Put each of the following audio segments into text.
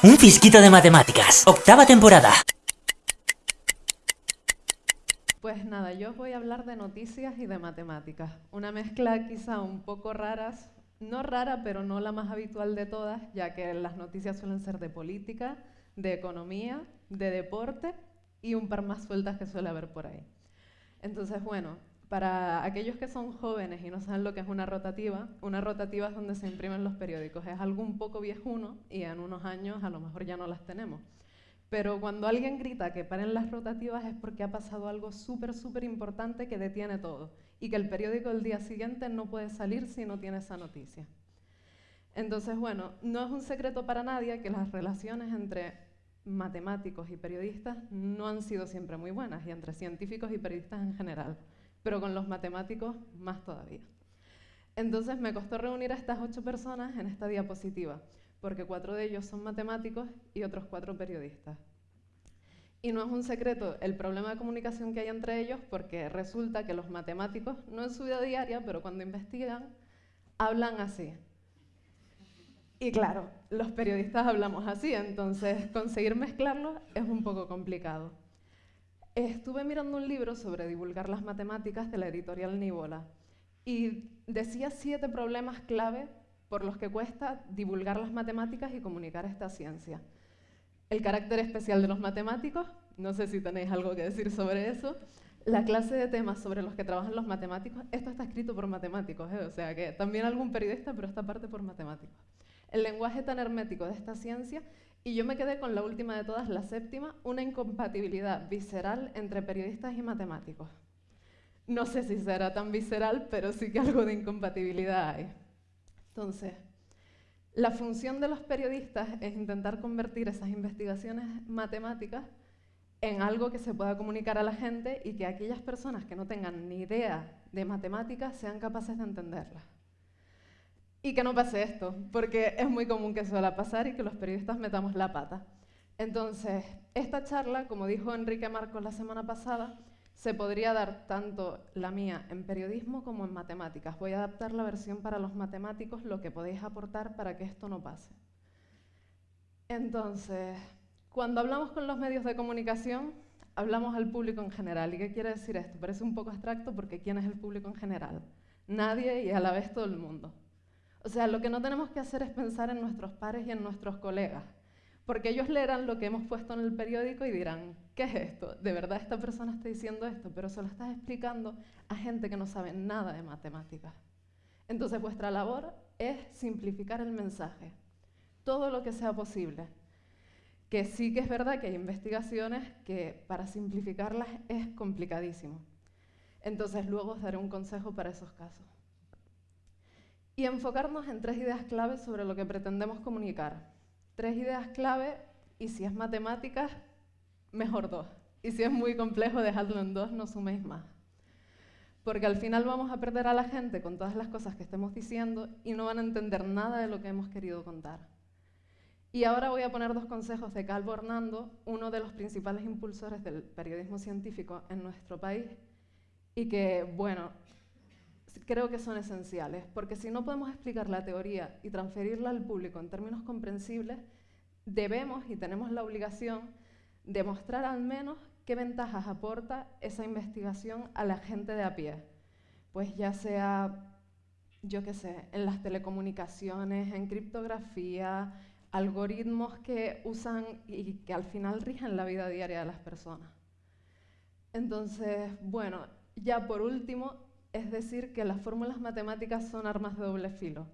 Un fisquito de matemáticas, octava temporada. Pues nada, yo voy a hablar de noticias y de matemáticas. Una mezcla quizá un poco raras, no rara, pero no la más habitual de todas, ya que las noticias suelen ser de política, de economía, de deporte y un par más sueltas que suele haber por ahí. Entonces, bueno, para aquellos que son jóvenes y no saben lo que es una rotativa, una rotativa es donde se imprimen los periódicos. Es algo un poco viejuno y en unos años a lo mejor ya no las tenemos. Pero cuando alguien grita que paren las rotativas es porque ha pasado algo súper, súper importante que detiene todo y que el periódico del día siguiente no puede salir si no tiene esa noticia. Entonces, bueno, no es un secreto para nadie que las relaciones entre matemáticos y periodistas no han sido siempre muy buenas y entre científicos y periodistas en general pero con los matemáticos más todavía. Entonces me costó reunir a estas ocho personas en esta diapositiva, porque cuatro de ellos son matemáticos y otros cuatro periodistas. Y no es un secreto el problema de comunicación que hay entre ellos, porque resulta que los matemáticos, no en su vida diaria, pero cuando investigan, hablan así. Y claro, los periodistas hablamos así, entonces conseguir mezclarlos es un poco complicado. Estuve mirando un libro sobre divulgar las matemáticas de la editorial Nibola y decía siete problemas clave por los que cuesta divulgar las matemáticas y comunicar esta ciencia. El carácter especial de los matemáticos, no sé si tenéis algo que decir sobre eso. La clase de temas sobre los que trabajan los matemáticos, esto está escrito por matemáticos, ¿eh? o sea que también algún periodista, pero esta parte por matemáticos. El lenguaje tan hermético de esta ciencia y yo me quedé con la última de todas, la séptima, una incompatibilidad visceral entre periodistas y matemáticos. No sé si será tan visceral, pero sí que algo de incompatibilidad hay. Entonces, la función de los periodistas es intentar convertir esas investigaciones matemáticas en algo que se pueda comunicar a la gente y que aquellas personas que no tengan ni idea de matemáticas sean capaces de entenderlas. Y que no pase esto, porque es muy común que suela pasar y que los periodistas metamos la pata. Entonces, esta charla, como dijo Enrique Marcos la semana pasada, se podría dar tanto la mía en periodismo como en matemáticas. Voy a adaptar la versión para los matemáticos, lo que podéis aportar para que esto no pase. Entonces, cuando hablamos con los medios de comunicación, hablamos al público en general. ¿Y qué quiere decir esto? Parece un poco abstracto porque ¿quién es el público en general? Nadie y a la vez todo el mundo. O sea, lo que no tenemos que hacer es pensar en nuestros pares y en nuestros colegas, porque ellos leerán lo que hemos puesto en el periódico y dirán, ¿qué es esto? De verdad esta persona está diciendo esto, pero se lo estás explicando a gente que no sabe nada de matemáticas. Entonces vuestra labor es simplificar el mensaje, todo lo que sea posible. Que sí que es verdad que hay investigaciones que para simplificarlas es complicadísimo. Entonces luego os daré un consejo para esos casos y enfocarnos en tres ideas claves sobre lo que pretendemos comunicar. Tres ideas clave y si es matemáticas, mejor dos. Y si es muy complejo, dejadlo en dos, no suméis más. Porque al final vamos a perder a la gente con todas las cosas que estemos diciendo y no van a entender nada de lo que hemos querido contar. Y ahora voy a poner dos consejos de Calvo Hernando, uno de los principales impulsores del periodismo científico en nuestro país, y que, bueno, creo que son esenciales, porque si no podemos explicar la teoría y transferirla al público en términos comprensibles, debemos y tenemos la obligación de mostrar al menos qué ventajas aporta esa investigación a la gente de a pie. Pues ya sea, yo qué sé, en las telecomunicaciones, en criptografía, algoritmos que usan y que al final rigen la vida diaria de las personas. Entonces, bueno, ya por último, es decir que las fórmulas matemáticas son armas de doble filo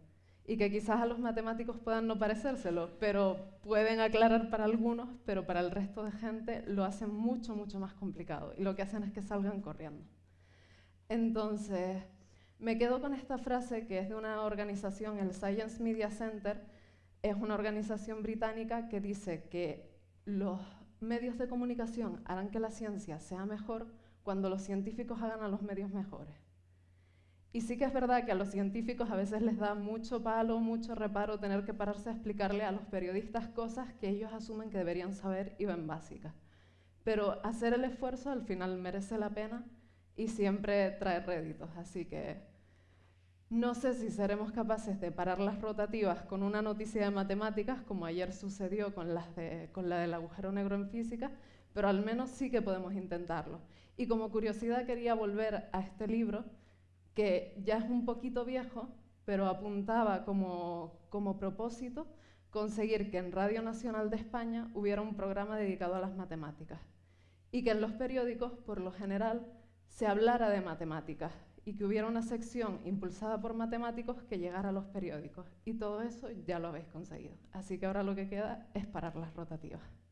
y que quizás a los matemáticos puedan no parecérselo, pero pueden aclarar para algunos, pero para el resto de gente lo hacen mucho, mucho más complicado y lo que hacen es que salgan corriendo. Entonces, me quedo con esta frase que es de una organización, el Science Media Center, es una organización británica que dice que los medios de comunicación harán que la ciencia sea mejor cuando los científicos hagan a los medios mejores. Y sí que es verdad que a los científicos a veces les da mucho palo, mucho reparo tener que pararse a explicarle a los periodistas cosas que ellos asumen que deberían saber y ven básicas. Pero hacer el esfuerzo al final merece la pena y siempre trae réditos. Así que No sé si seremos capaces de parar las rotativas con una noticia de matemáticas, como ayer sucedió con, con la del agujero negro en física, pero al menos sí que podemos intentarlo. Y como curiosidad quería volver a este libro, que ya es un poquito viejo, pero apuntaba como, como propósito conseguir que en Radio Nacional de España hubiera un programa dedicado a las matemáticas y que en los periódicos, por lo general, se hablara de matemáticas y que hubiera una sección impulsada por matemáticos que llegara a los periódicos. Y todo eso ya lo habéis conseguido. Así que ahora lo que queda es parar las rotativas.